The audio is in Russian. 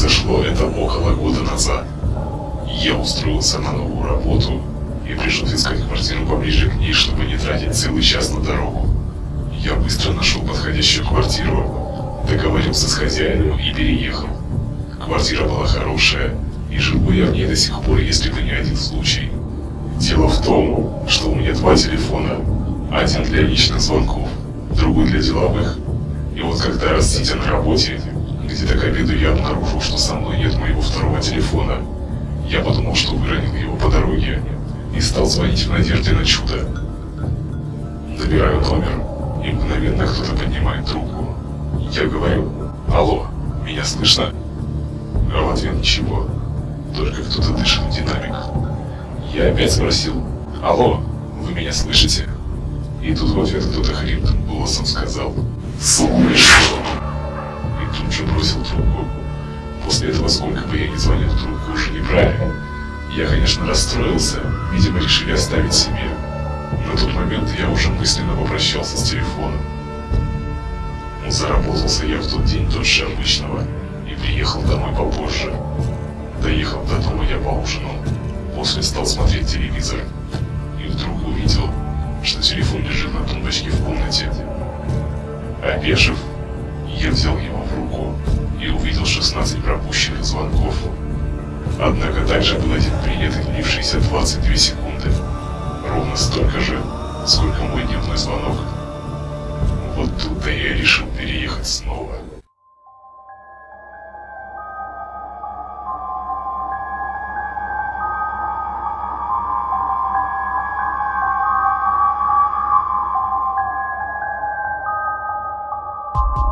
Произошло это около года назад. Я устроился на новую работу и пришел искать квартиру поближе к ней, чтобы не тратить целый час на дорогу. Я быстро нашел подходящую квартиру, договорился с хозяином и переехал. Квартира была хорошая, и живу я в ней до сих пор, если бы не один случай. Дело в том, что у меня два телефона. Один для личных звонков, другой для деловых. И вот когда раз сидя на работе, где-то к обеду я обнаружил, что со мной нет моего второго телефона. Я подумал, что выронил его по дороге и стал звонить в надежде на чудо. Набираю номер, и мгновенно кто-то поднимает трубку. Я говорю, алло, меня слышно? А в ответ ничего, только кто-то дышит в динамик. Я опять спросил, алло, вы меня слышите? И тут в ответ кто-то хриплым голосом сказал, слышу. Тут же бросил трубку. После этого, сколько бы я ни звонил, трубку уже не брали. Я, конечно, расстроился, видимо, решили оставить себе. На тот момент я уже мысленно попрощался с телефоном. Заработался я в тот день дольше обычного и приехал домой попозже. Доехав до дома, я поужинал. После стал смотреть телевизор и вдруг увидел, что телефон лежит на тумбочке в комнате. Опешив, я взял его и увидел 16 пропущенных звонков. Однако также был один принят и длившийся 22 секунды. Ровно столько же, сколько мой дневной звонок. Вот тут-то я решил переехать снова. you